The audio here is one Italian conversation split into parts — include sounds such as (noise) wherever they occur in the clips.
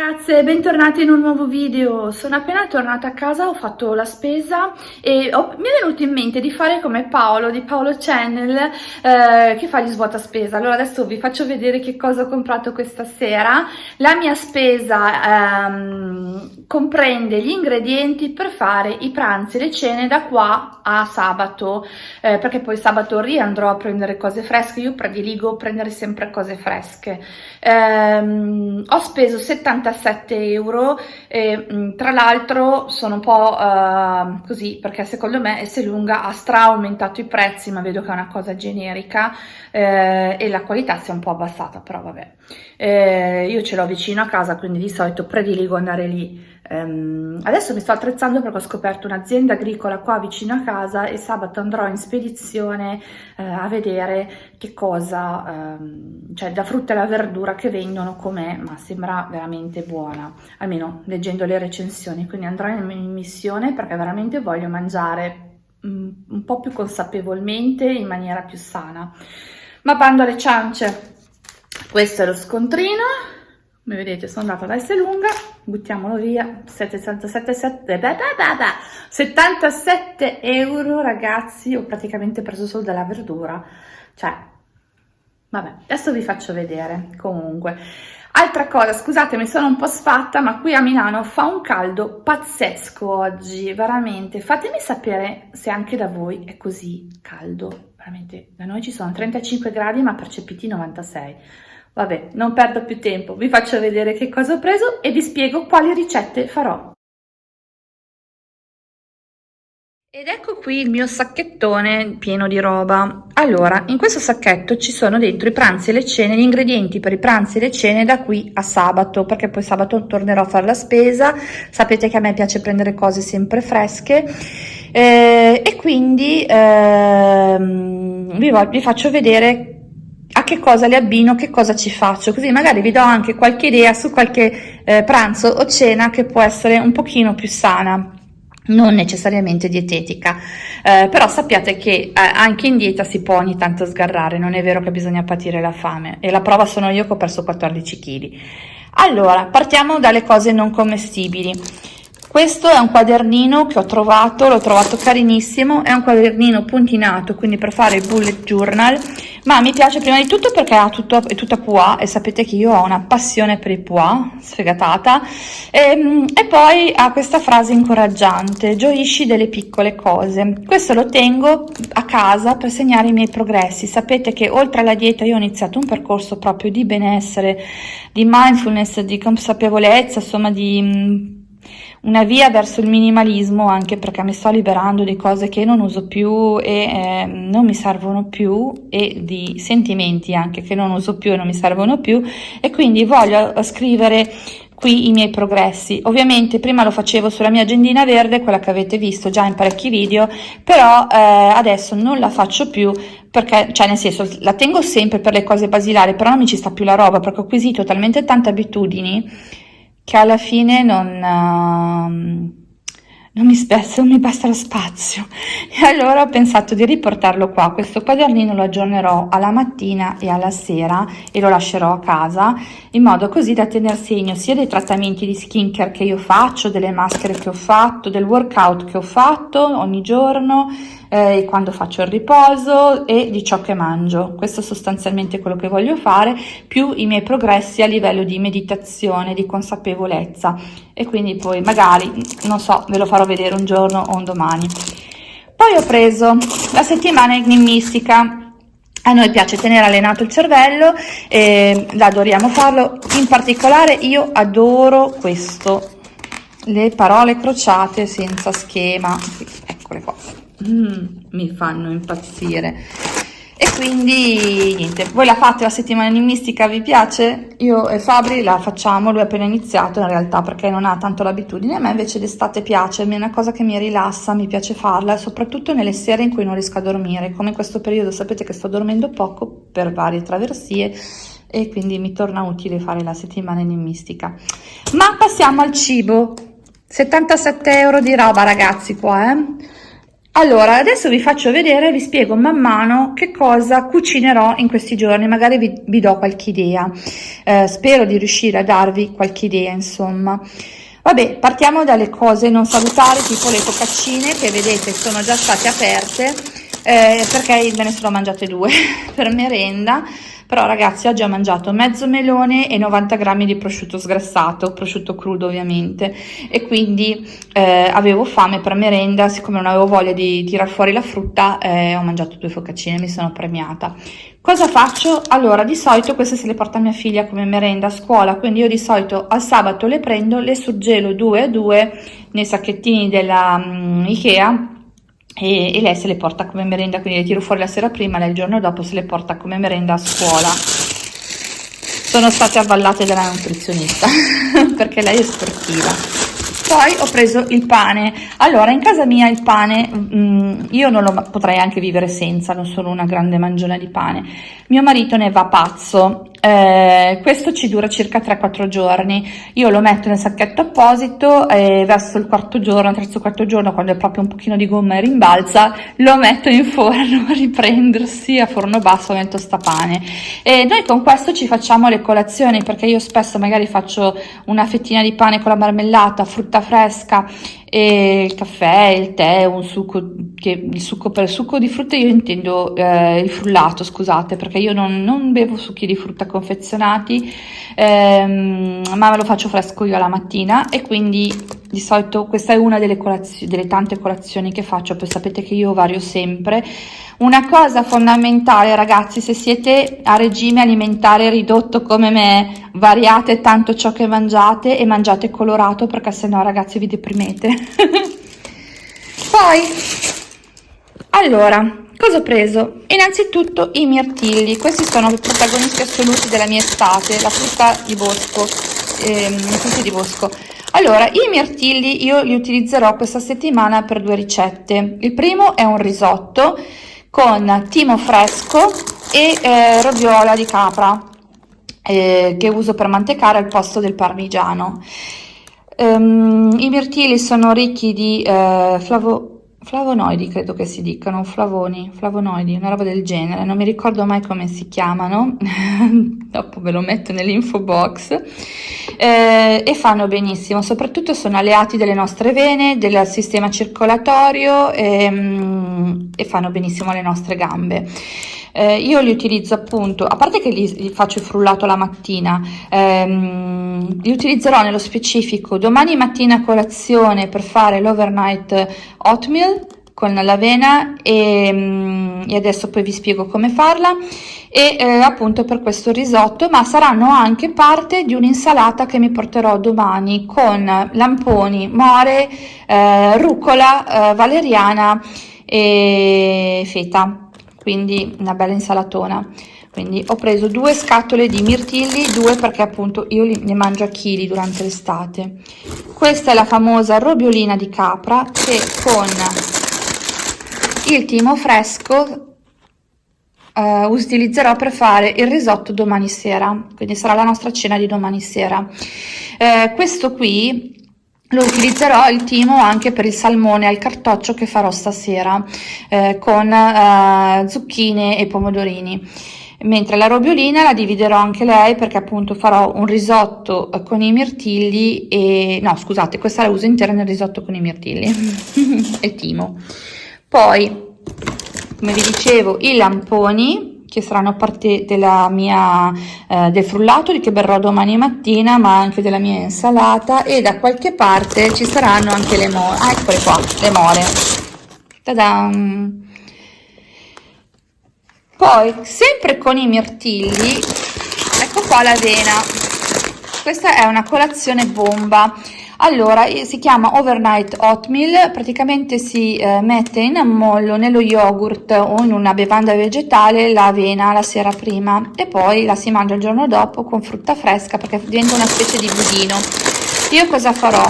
ragazze, bentornati in un nuovo video. Sono appena tornata a casa, ho fatto la spesa e ho, mi è venuto in mente di fare come Paolo di Paolo Channel eh, che fa gli svuota spesa. Allora adesso vi faccio vedere che cosa ho comprato questa sera. La mia spesa ehm, comprende gli ingredienti per fare i pranzi le cene da qua a sabato, eh, perché poi sabato riandrò a prendere cose fresche. Io prediligo prendere sempre cose fresche. Eh, ho speso 70 77 euro e tra l'altro sono un po' uh, così perché secondo me Esselunga ha stra aumentato i prezzi ma vedo che è una cosa generica eh, e la qualità si è un po' abbassata però vabbè. Eh, io ce l'ho vicino a casa quindi di solito prediligo andare lì Um, adesso mi sto attrezzando perché ho scoperto un'azienda agricola qua vicino a casa e sabato andrò in spedizione uh, a vedere che cosa, um, cioè la frutta e la verdura che vendono com'è, ma sembra veramente buona, almeno leggendo le recensioni, quindi andrò in, in missione perché veramente voglio mangiare um, un po' più consapevolmente, in maniera più sana. Ma bando alle ciance, questo è lo scontrino, come vedete sono andata da Esselunga, buttiamolo via, 77, 77 euro ragazzi, ho praticamente preso solo della verdura, cioè, vabbè, adesso vi faccio vedere, comunque. Altra cosa, scusate, mi sono un po' sfatta, ma qui a Milano fa un caldo pazzesco oggi, veramente. Fatemi sapere se anche da voi è così caldo, veramente. Da noi ci sono 35 gradi, ma percepiti 96 Vabbè, non perdo più tempo, vi faccio vedere che cosa ho preso e vi spiego quali ricette farò. Ed ecco qui il mio sacchettone pieno di roba. Allora, in questo sacchetto ci sono dentro i pranzi e le cene, gli ingredienti per i pranzi e le cene da qui a sabato, perché poi sabato tornerò a fare la spesa. Sapete che a me piace prendere cose sempre fresche eh, e quindi eh, vi, vi faccio vedere a che cosa le abbino, che cosa ci faccio, così magari vi do anche qualche idea su qualche eh, pranzo o cena che può essere un pochino più sana non necessariamente dietetica, eh, però sappiate che eh, anche in dieta si può ogni tanto sgarrare, non è vero che bisogna patire la fame e la prova sono io che ho perso 14 kg. Allora, partiamo dalle cose non commestibili. Questo è un quadernino che ho trovato, l'ho trovato carinissimo, è un quadernino puntinato, quindi per fare il bullet journal, ma mi piace prima di tutto perché ha tutto, è tutta pois e sapete che io ho una passione per i pois, sfegatata, e, ehm, e poi ha questa frase incoraggiante, gioisci delle piccole cose. Questo lo tengo a casa per segnare i miei progressi. Sapete che oltre alla dieta io ho iniziato un percorso proprio di benessere, di mindfulness, di consapevolezza, insomma di una via verso il minimalismo anche perché mi sto liberando di cose che non uso più e eh, non mi servono più e di sentimenti anche che non uso più e non mi servono più e quindi voglio scrivere qui i miei progressi. Ovviamente prima lo facevo sulla mia agendina verde, quella che avete visto già in parecchi video, però eh, adesso non la faccio più perché, cioè nel senso, la tengo sempre per le cose basilari, però non mi ci sta più la roba perché ho acquisito talmente tante abitudini che alla fine non, uh, non, mi spessa, non mi basta lo spazio. (laughs) E allora ho pensato di riportarlo qua. Questo quadernino lo aggiornerò alla mattina e alla sera e lo lascerò a casa in modo così da tener segno sia dei trattamenti di skincare che io faccio delle maschere che ho fatto del workout che ho fatto ogni giorno eh, quando faccio il riposo e di ciò che mangio. Questo è sostanzialmente quello che voglio fare, più i miei progressi a livello di meditazione, di consapevolezza. E quindi poi magari, non so, ve lo farò vedere un giorno o un domani. Poi ho preso la settimana enigmistica, a noi piace tenere allenato il cervello, e adoriamo farlo, in particolare io adoro questo, le parole crociate senza schema, eccole qua mm, mi fanno impazzire. E quindi niente. Voi la fate la settimana enigmistica? Vi piace? Io e Fabri la facciamo lui ha appena iniziato in realtà perché non ha tanto l'abitudine. A me invece d'estate piace è una cosa che mi rilassa mi piace farla soprattutto nelle sere in cui non riesco a dormire. Come in questo periodo sapete che sto dormendo poco per varie traversie e quindi mi torna utile fare la settimana enigmistica. Ma passiamo al cibo. 77 euro di roba ragazzi qua eh allora adesso vi faccio vedere vi spiego man mano che cosa cucinerò in questi giorni. Magari vi, vi do qualche idea. Eh, spero di riuscire a darvi qualche idea insomma. Vabbè partiamo dalle cose non salutari tipo le focaccine che vedete sono già state aperte eh, perché me ne sono mangiate due (laughs) per merenda però ragazzi oggi ho mangiato mezzo melone e 90 grammi di prosciutto sgrassato prosciutto crudo ovviamente. E quindi eh, avevo fame per merenda siccome non avevo voglia di tirar fuori la frutta eh, ho mangiato due focaccine mi sono premiata. Cosa faccio? Allora di solito queste se le porta mia figlia come merenda a scuola quindi io di solito al sabato le prendo le surgelo due a due nei sacchettini della um, ikea e, e, lei se le porta come merenda, quindi le tiro fuori la sera prima, lei il giorno dopo se le porta come merenda a scuola. Sono state avvallate dalla nutrizionista (laughs) perché lei è sportiva. Poi ho preso il pane. Allora, in casa mia il pane, mm, io non lo potrei anche vivere senza, non sono una grande mangiona di pane. Mio marito ne va pazzo eh, questo ci dura circa 3-4 giorni. Io lo metto nel sacchetto apposito e verso il quarto giorno terzo quarto giorno quando è proprio un pochino di gomma e rimbalza lo metto in forno (laughs) a riprendersi a forno basso nel tostapane e noi con questo ci facciamo le colazioni perché io spesso magari faccio una fettina di pane con la marmellata frutta fresca e il caffè, il tè, un succo, che, il succo per il succo di frutta io intendo eh, il frullato, scusate, perché io non, non bevo succhi di frutta confezionati, ehm, ma lo faccio fresco io alla mattina e quindi di solito questa è una delle, delle tante colazioni che faccio, poi sapete che io vario sempre. Una cosa fondamentale ragazzi, se siete a regime alimentare ridotto come me, variate tanto ciò che mangiate e mangiate colorato perché sennò ragazzi vi deprimete. (laughs) Poi, allora, cosa ho preso? Innanzitutto i mirtilli, questi sono i protagonisti assoluti della mia estate, la frutta di bosco, ehm, frutti di bosco. Allora, i mirtilli io li utilizzerò questa settimana per due ricette. Il primo è un risotto con timo fresco e eh, roviola di capra eh, che uso per mantecare al posto del parmigiano. Um, I mirtilli sono ricchi di eh, flavo flavonoidi credo che si dicano, flavoni, flavonoidi, una roba del genere, non mi ricordo mai come si chiamano, (laughs) dopo ve lo metto nell'info box, eh, e fanno benissimo, soprattutto sono alleati delle nostre vene, del sistema circolatorio e, ehm, e fanno benissimo alle nostre gambe. Eh, io li utilizzo appunto, a parte che li, li faccio il frullato la mattina, ehm, li utilizzerò nello specifico domani mattina a colazione per fare l'overnight oatmeal con l'avena e, mm, e, adesso poi vi spiego come farla e eh, appunto per questo risotto ma saranno anche parte di un'insalata che mi porterò domani con lamponi, more, eh, rucola, eh, valeriana e feta quindi una bella insalatona. Quindi ho preso due scatole di mirtilli due perché appunto io ne mangio a chili durante l'estate. Questa è la famosa robiolina di capra che con il timo fresco uh, utilizzerò per fare il risotto domani sera. Quindi sarà la nostra cena di domani sera. Uh, questo qui lo utilizzerò il timo anche per il salmone al cartoccio che farò stasera eh, con eh, zucchine e pomodorini. Mentre la robiolina la dividerò anche lei perché appunto farò un risotto eh, con i mirtilli e no scusate questa la uso intera nel risotto con i mirtilli (laughs) e timo. Poi come vi dicevo i lamponi che saranno parte della mia, eh, del frullato che berrò domani mattina, ma anche della mia insalata e da qualche parte ci saranno anche le more, ah, eccole qua, le more. Ta-da! Poi, sempre con i mirtilli, ecco qua l'avena. Questa è una colazione bomba allora, si chiama overnight oatmeal, praticamente si eh, mette in ammollo nello yogurt o in una bevanda vegetale l'avena la sera prima e poi la si mangia il giorno dopo con frutta fresca perché diventa una specie di budino. Io cosa farò?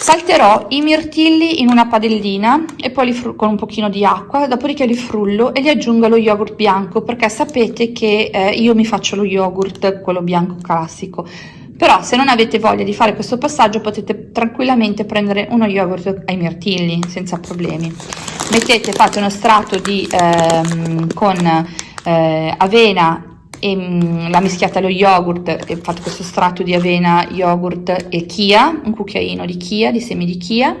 Salterò i mirtilli in una padellina e poi li con un pochino di acqua, dopodiché li frullo e li aggiungo allo yogurt bianco perché sapete che eh, io mi faccio lo yogurt, quello bianco classico però se non avete voglia di fare questo passaggio potete tranquillamente prendere uno yogurt ai mirtilli senza problemi. Mettete fate uno strato di ehm, con eh, avena e mh, la mischiate allo yogurt e fate questo strato di avena yogurt e chia un cucchiaino di chia di semi di chia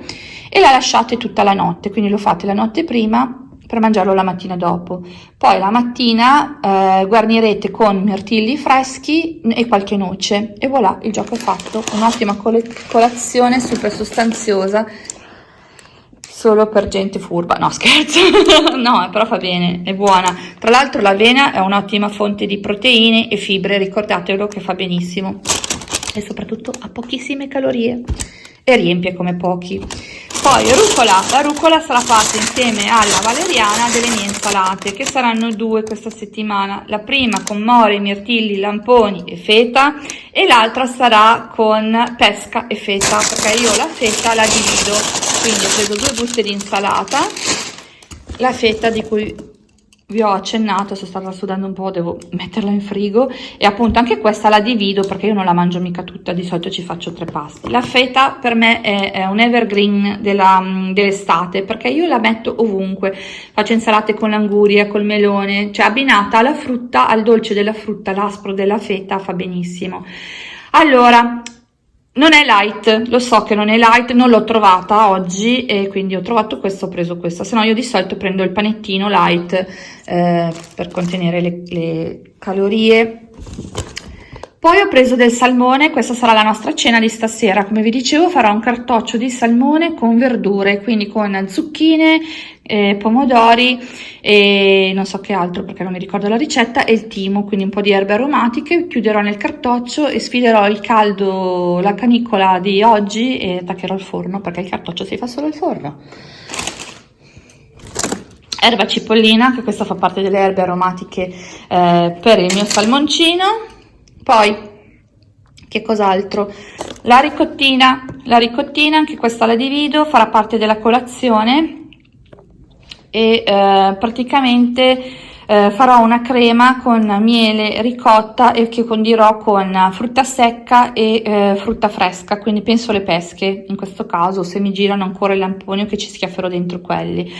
e la lasciate tutta la notte. Quindi lo fate la notte prima per mangiarlo la mattina dopo. Poi la mattina eh, guarnirete con mirtilli freschi e qualche noce e voilà, il gioco è fatto. Un'ottima colazione super sostanziosa solo per gente furba. No, scherzo. (laughs) no, però fa bene, è buona. Tra l'altro l'avena è un'ottima fonte di proteine e fibre, ricordatelo che fa benissimo. E soprattutto ha pochissime calorie riempie come pochi. Poi rucola, la rucola sarà fatta insieme alla valeriana delle mie insalate che saranno due questa settimana. La prima con more, mirtilli, lamponi e feta e l'altra sarà con pesca e feta perché io la feta la divido. Quindi ho preso due buste di insalata, la feta di cui vi ho accennato, sono stata sudando un po', devo metterla in frigo e appunto anche questa la divido perché io non la mangio mica tutta, di solito ci faccio tre pasti. La feta per me è, è un evergreen dell'estate perché io la metto ovunque, faccio insalate con l'anguria, col melone, cioè abbinata alla frutta, al dolce della frutta, l'aspro della feta fa benissimo. Allora, non è light, lo so che non è light, non l'ho trovata oggi e quindi ho trovato questo, ho preso questa, se no io di solito prendo il panettino light eh, per contenere le, le calorie poi ho preso del salmone, questa sarà la nostra cena di stasera, come vi dicevo farò un cartoccio di salmone con verdure, quindi con zucchine, eh, pomodori e non so che altro perché non mi ricordo la ricetta e il timo, quindi un po' di erbe aromatiche, chiuderò nel cartoccio e sfiderò il caldo, la canicola di oggi e attaccherò il forno perché il cartoccio si fa solo al forno. Erba cipollina, che questa fa parte delle erbe aromatiche eh, per il mio salmoncino, poi, che cos'altro? La ricottina, la ricottina, anche questa la divido, farà parte della colazione e eh, praticamente eh, farò una crema con miele ricotta e che condirò con frutta secca e eh, frutta fresca, quindi penso le pesche in questo caso, se mi girano ancora i lamponi o che ci schiafferò dentro quelli.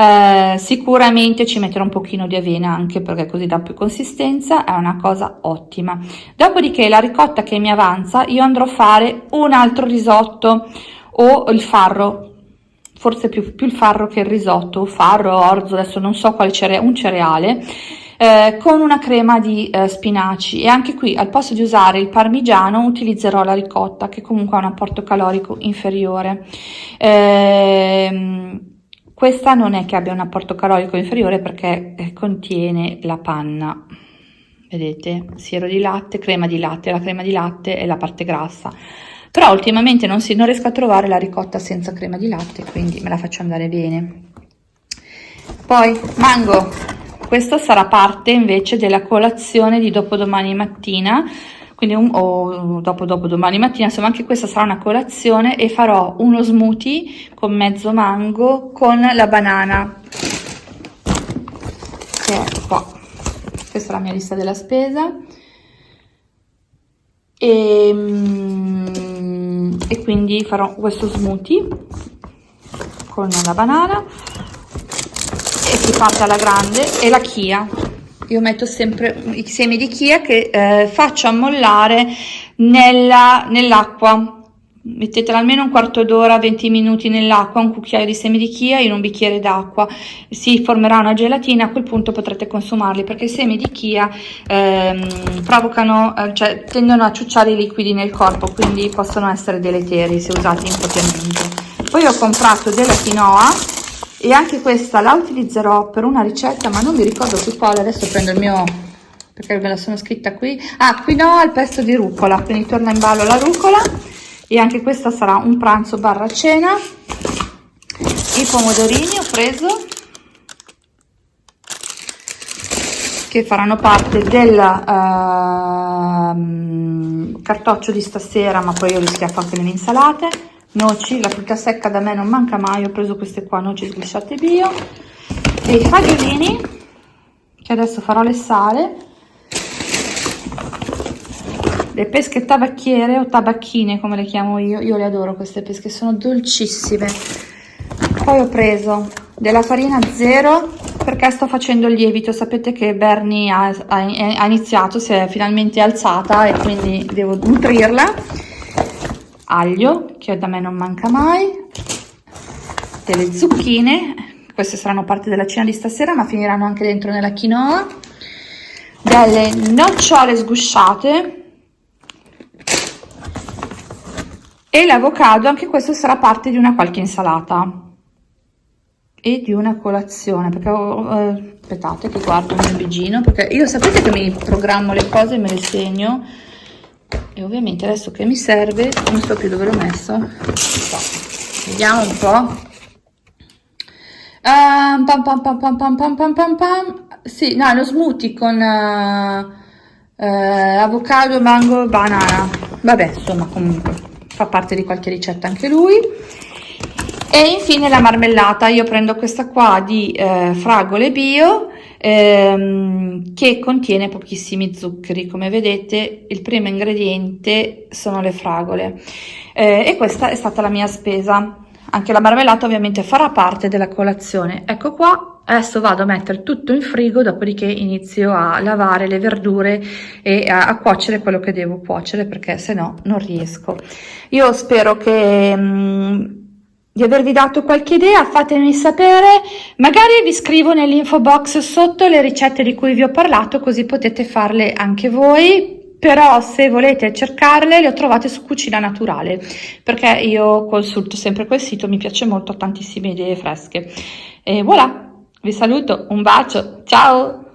Eh, sicuramente ci metterò un pochino di avena anche perché così dà più consistenza, è una cosa ottima. Dopodiché la ricotta che mi avanza io andrò a fare un altro risotto o il farro, forse più, più il farro che il risotto, farro, orzo, adesso non so quale cereale, un cereale, eh, con una crema di eh, spinaci e anche qui al posto di usare il parmigiano utilizzerò la ricotta che comunque ha un apporto calorico inferiore. Eh, questa non è che abbia un apporto calorico inferiore perché eh, contiene la panna, vedete, siero di latte, crema di latte, la crema di latte è la parte grassa. Però ultimamente non, si, non riesco a trovare la ricotta senza crema di latte, quindi me la faccio andare bene. Poi mango, questo sarà parte invece della colazione di dopodomani mattina, quindi un, o dopo dopo domani mattina, insomma anche questa sarà una colazione e farò uno smoothie con mezzo mango con la banana che è qua. Questa è la mia lista della spesa. E, mm, e quindi farò questo smoothie con la banana e si parte alla grande e la chia io metto sempre i semi di chia che eh, faccio ammollare nell'acqua. Nell mettetela almeno un quarto d'ora 20 minuti nell'acqua un cucchiaio di semi di chia in un bicchiere d'acqua. Si formerà una gelatina a quel punto potrete consumarli perché i semi di chia ehm, provocano eh, cioè tendono a ciucciare i liquidi nel corpo quindi possono essere deleteri se usati impropriamente. Poi ho comprato della quinoa e anche questa la utilizzerò per una ricetta ma non mi ricordo più quale adesso prendo il mio perché me la sono scritta qui. Ah qui no al pesto di rucola quindi torna in ballo la rucola. E anche questa sarà un pranzo barra cena. I pomodorini ho preso che faranno parte del uh, cartoccio di stasera ma poi io li schiaffo anche nelle insalate noci, la frutta secca da me non manca mai, ho preso queste qua, noci sglisciate bio, e i fagiolini, che adesso farò le sale, le pesche tabacchiere o tabacchine come le chiamo io, io le adoro queste pesche, sono dolcissime. Poi ho preso della farina zero perché sto facendo il lievito sapete che Bernie ha, ha, ha iniziato si è finalmente alzata e quindi devo nutrirla aglio che da me non manca mai. Delle zucchine queste saranno parte della cena di stasera ma finiranno anche dentro nella quinoa. Delle nocciole sgusciate. E l'avocado anche questo sarà parte di una qualche insalata. E di una colazione perché eh, aspettate che guardo il mio bigino perché io sapete che mi programmo le cose e me le segno e ovviamente adesso che mi serve non so più dove l'ho messo vediamo un po' Uh, pam, pam, pam, pam, pam, pam, pam, pam, pam. Sì, no, lo smoothie con uh, uh, avocado, mango, banana. Vabbè, insomma, comunque fa parte di qualche ricetta anche lui. E infine la marmellata. Io prendo questa qua di eh, fragole bio ehm, che contiene pochissimi zuccheri. Come vedete, il primo ingrediente sono le fragole. Eh, e questa è stata la mia spesa anche la marmellata ovviamente farà parte della colazione. Ecco qua, adesso vado a mettere tutto in frigo, dopodiché inizio a lavare le verdure e a, a cuocere quello che devo cuocere perché se no non riesco. Io spero che... Mh, mm, di avervi dato qualche idea, fatemi sapere, magari vi scrivo nell'info box sotto le ricette di cui vi ho parlato così potete farle anche voi però se volete cercarle le ho trovate su Cucina Naturale perché io consulto sempre quel sito, mi piace molto, ho tantissime idee fresche. E voilà, vi saluto, un bacio, ciao!